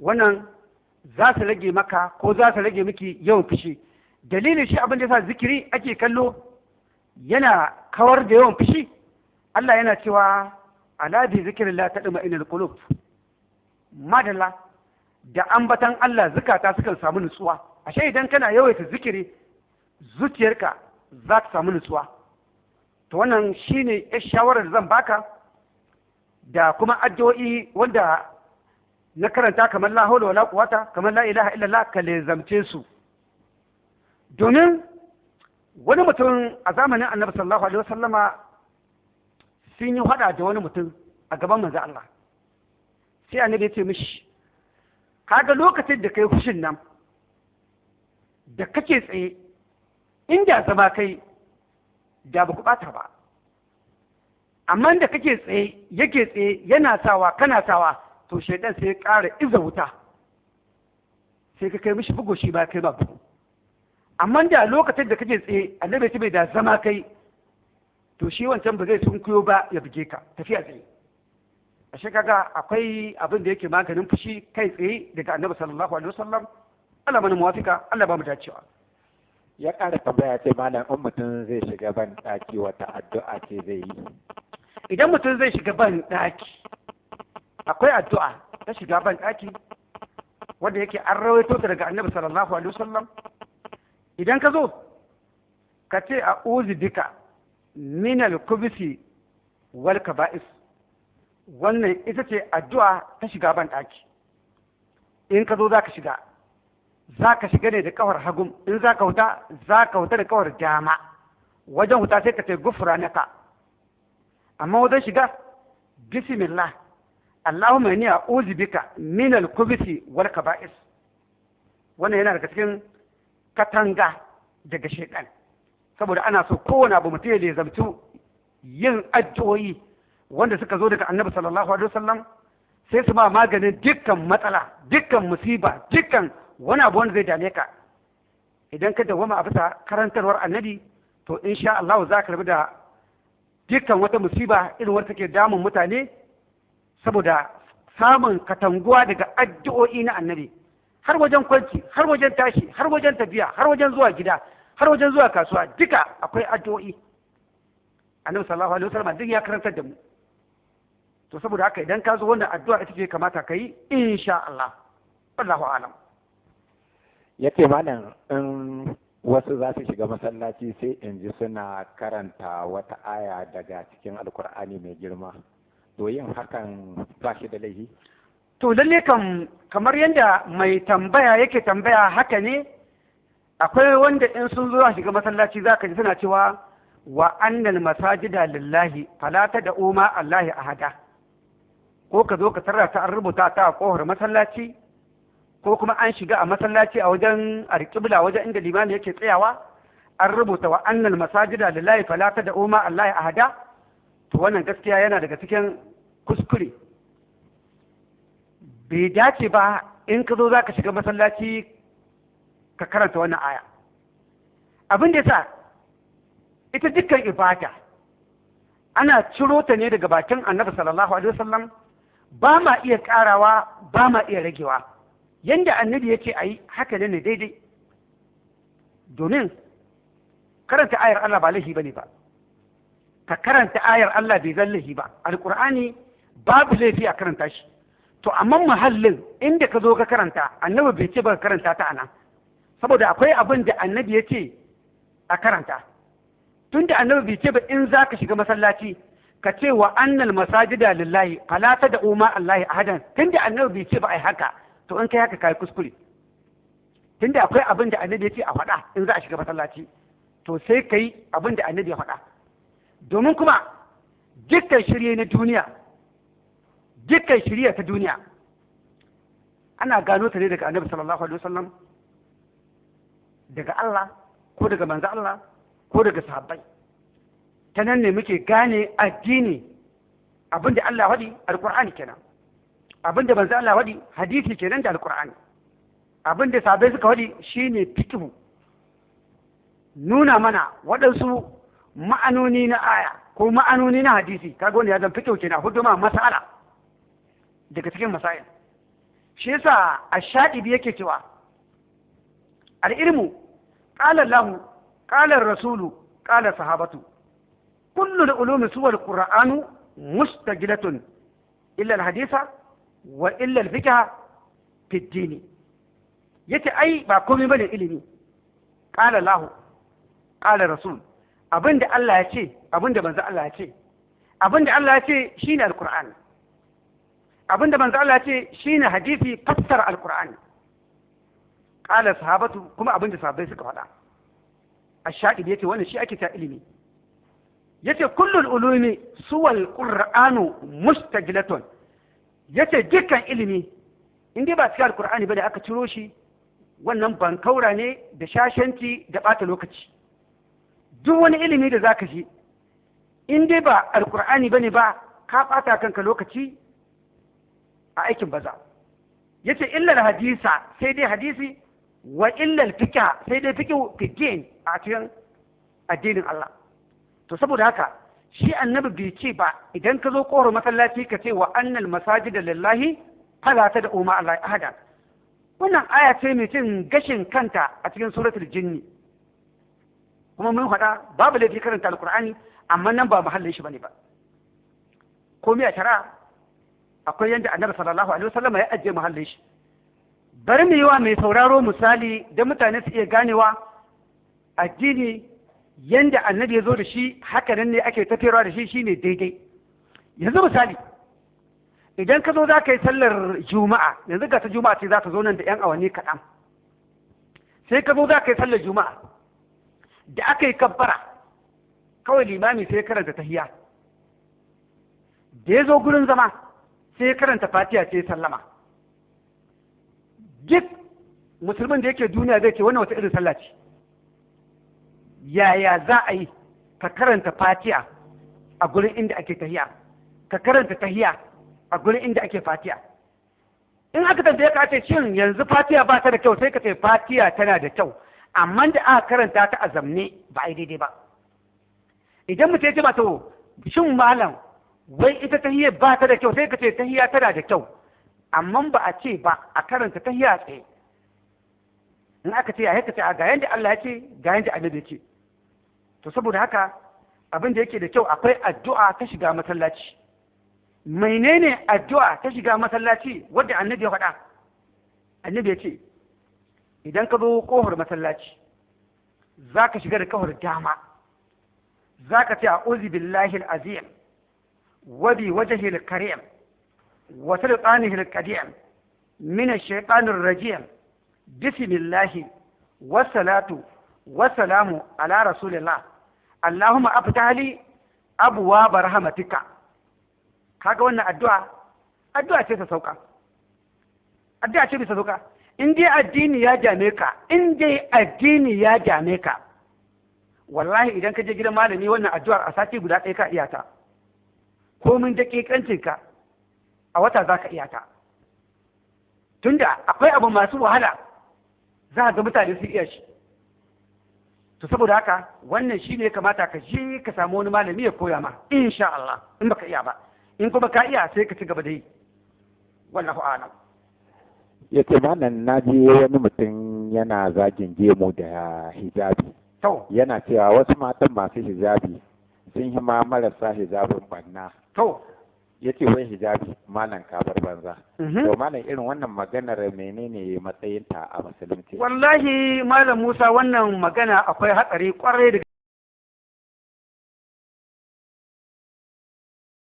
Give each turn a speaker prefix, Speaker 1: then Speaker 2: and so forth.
Speaker 1: wannan za su rage maka ko za su rage miki yawan fushi. Dalilin shi abin da yasa zikiri ake kallo yana kawar da yawan fushi. Allah yana cewa ala bi zikrillah tadma'inul qulub madalla da ambatan Allah zukata sukan samu nutsuwa. Ashe idan kana yawaita zikiri zuciyarka za ta samu nutsuwa. To wannan shine ya shawarar zan baka da kuma addu'o'i wanda na karanta kamar la hawla wala quwata kamar la ilaha illallah ka lezamce su. Domin wani mutum a zamanin annabi sallallahu alaihi wasallama sun yi hada da wani mutum a gaban manzo Allah. Sai annabi ya ce mishi kaga lokacin da kai fushin nan da kake tsaye inda zama kai da ba ku bata ba. Amma da kake tsaye yake tsaye yana sawa kana sawa to shaidan sai ya ƙara iza wuta. Sai ka kai mishi bugu shi ba kai ba bugu. Amma da lokacin da kake tsaye annabi ya bai da zama kai to shi wancan ba zai sunkuyo ba ya buge ka. Tafiya tsaye ashe kaga akwai abin da yake maganin fushi kai tsaye daga annabi sallallahu alaihi wasallam. Allah mana muwafika Allah ba mu dacewa.
Speaker 2: Ya ƙara tambaya ce malam in mutum zai shiga ban ɗaki wata addu'a ce zai yi?
Speaker 1: Idan mutum zai shiga ban ɗaki akwai addu'a ta shiga ban ɗaki wanda yake an rawaito ta daga annabi sallallahu alaihi wasallam. Idan ka zo ka ce a uzi bika min al-kubisi wal kaba'is. Wannan ita ce addu'a ta shiga ban ɗaki in ka zo za ka shiga. Za ka shiga ne da kawar hagum in za ka wuta za ka wuta da kawar dama. Wajen wuta sai ka ce gufura naka amma wajen shiga bismillah. Inni a'udhu bika min al-khubuthi wal kaba'is. Wannan yana daga cikin katanga daga shaitan saboda ana so kowane abu mutum ya zamtu yin addu'o'i wanda suka zo daga annabi sallallahu alaihi wasallam sai su ma maganin dukkan matsala dukkan musiba dukkan wani abu wanda zai dame ka. Idan ka dawwama a bisa karantarwar annabi to insha Allah za ka rabu da dukkan wata musiba irin wata take damun mutane saboda samun katanguwa daga addu'o'i na annabi. Har wajen kwanci har wajen tashi har wajen tafiya har wajen zuwa gida har wajen zuwa kasuwa duka akwai addu'o'i. Annabi sallallahu alaihi wasallam duk ya karantar da mu. To saboda haka idan ka zo wannan addu'a ita ce kamata ka yi insha Allah. Wallahu alam.
Speaker 2: Ya ce malam in wasu za su shiga masallaci sai in ji suna karanta wata aya daga cikin alkur'ani mai girma. To yin hakan ba shi da laifi.
Speaker 1: To lalle kam kamar yadda mai tambaya yake tambaya haka ne akwai wanda in sun zo shiga masallaci za ka ji suna cewa wa annal masajida lillahi fala da uma allahi ahada. Ko ka zo ka tarra ta an rubuta ta a kohar masallaci ko kuma an shiga a masallaci a wajen alƙibla wajen inda limami yake tsayawa an rubuta wa annal masajida lillahi fala da uma allahi ahada. To wannan gaskiya yana daga cikin kuskure. Bai dace ba in ka zo za ka shiga masallaci ka karanta wannan aya. Abin da sa ita dukkan ibada ana ciro ta ne daga bakin annabi sallallahu alaihi wasallam ba ma iya karawa ba ma iya ragewa. Yanda annabi ya ce a yi haka ne daidai. Domin karanta ayar Allah ba laifi ba ne ba. Ka karanta ayar Allah bai zan laifi ba. Alqur'ani babu laifi a karanta shi. To amma muhallin inda ka zo ka karanta annabi bai ce ba ka karanta ta a nan. Saboda akwai abin da annabi ya ce a karanta. Tun da annabi bai ce ba in za ka shiga masallaci ka ce wa annal masajida lillahi fala da umma allahi ahadan. Tun da annabi bai ce ba ai haka to in kai haka kai kuskure. Tun da akwai abin da annabi ya ce a faɗa in za a shiga masallaci to sai kai abin da annabi ya faɗa. Domin kuma dukkan shirye na duniya dukkan shirya ta duniya ana gano ta ne daga annabi sallallahu alaihi wasallam daga Allah ko daga manzo Allah ko daga sahabbai. Ta nan ne muke gane addini abin da Allah wadi alqur'ani kenan. Abinda manzo Allah wadi hadisi kenan da alqur'ani. Abinda sahabbai suka wadi shine fiqh nuna mana waɗansu ma'anoni na aya ko ma'anoni na hadisi kaga wanda ya zan fiqh kenan huduma masala daga cikin masail. Shi yasa ash-shadibi yake cewa al-ilmu qala lahu qala ar-rasulu qala sahabatu kullu al-ulumi suwa al-qur'anu mustajilatun illa al-haditha wa illa al-fiqh fi ad-din ya ce ai ba komai ba ne ilimi. Qala lahu qala rasul abin da Allah ya ce abin da manzo Allah ya ce. Abinda Allah ya ce shine al-qur'ani abin da manzo Allah ya ce shine hadisi fassara alqur'ani qala sahabatu kuma abin da sahabbai suka faɗa. Ash-shaqib ya ce wannan shi ake ta ilimi. Yace kullul ulumi suwal qur'anu mustajilatun. Yace dukkan ilimi in dai ba cikin alqur'ani ba ne aka ciro shi wannan bankaura ne da shashanci da bata lokaci. Duk wani ilimi da zaka shi in dai ba alqur'ani ba ne ba ka bata kanka lokaci a aikin baza. Yace illal hadisa sai dai hadisi wa illal fiqh sai dai fiqh fiqhin a cikin addinin Allah. To saboda haka shi annabi bai ce ba idan ka zo koro masallaci ka ce wa annal masajida lillahi fala ta da umma Allah ahada. Wannan aya ce mai cin gashin kanta a cikin suratul jinni. Kuma mun faɗa babu laifi karanta alqur'ani amma nan ba mahallin shi ba ne ba. Komai a shari'a akwai yadda annabi sallallahu alaihi wasallam ya ajiye muhallin shi. Bari mu yi wa mai sauraro misali da mutane su iya ganewa addini yanda annabi ya zo da shi haka nan ne ake tafiyarwa da shi shine daidai. Yanzu misali idan ka zo za ka yi sallar juma'a yanzu ga ta juma'a ce za ta zo nan da yan awanni kaɗan. Sai ka zo za ka yi sallar juma'a da aka yi kabbara kawai limami sai karanta tahiya da ya zo gurin zama sai karanta fatiha sai sallama. Duk musulmin da yake duniya zai ce wannan wata irin sallah ce. Yaya za a yi ka karanta fatiha a gurin inda ake tahiya ka karanta tahiya a gurin inda ake fatiha. In aka tambaye ka ce shin yanzu fatiha ba ta da kyau? Sai ka ce fatiha tana da kyau. Amma da aka karanta ta a zamne ba a yi daidai ba. Idan mutum ya ce ba to shin malam wai ita tahiyya ba ta da kyau? Sai ka ce tahiyya tana da kyau. Amma ba a ce ba a karanta tahiyya tsaye. In aka ce ya ka ce ga yanda Allah ya ce ga yanda annabi ya ce. To saboda haka abin da yake da kyau akwai addu'a ta shiga masallaci. Menene addu'a ta shiga masallaci? Wadda annabi ya faɗa. Annabi ya ce idan ka zo ƙofar masallaci za ka shiga da kafar dama. Za ka ce a uzi billahi azim wa bi wajhi karim wa sultanihi al-qadim min ash-shaytanir bismillahi wassalatu wassalamu ala rasulillah. Allahumma aftah li abwaab kaga wannan addu'a? Addu'a ce ta sauka. Addu'a ce bisa sauka. In dai addini ya dame ka in dai addini ya dame ka wallahi idan ka je gidan malami wannan addu'ar a sati guda ɗaya ka iya ta. Komin daƙiƙancinka a wata za ka iya ta. Tunda akwai abu masu wahala za ga mutane su iya shi. To saboda haka wannan shi ne kamata ka je ka samu wani malami ya koya ma insha Allah in baka iya ba. In kuma ka iya sai ka ci gaba da yi. Wallahu a'lam.
Speaker 2: Ya ce malam na je wani mutum yana zagin gemu da hijabi. Yana cewa wasu matan masu hijabi sun yi ma marasa hijabin banna ya ce wai hijabi malam kabar banza.
Speaker 1: Mhm.
Speaker 2: to malam irin wannan maganar menene matsayinta a musulunci?
Speaker 1: Wallahi malam Musa wannan magana akwai hatsari ƙwarai da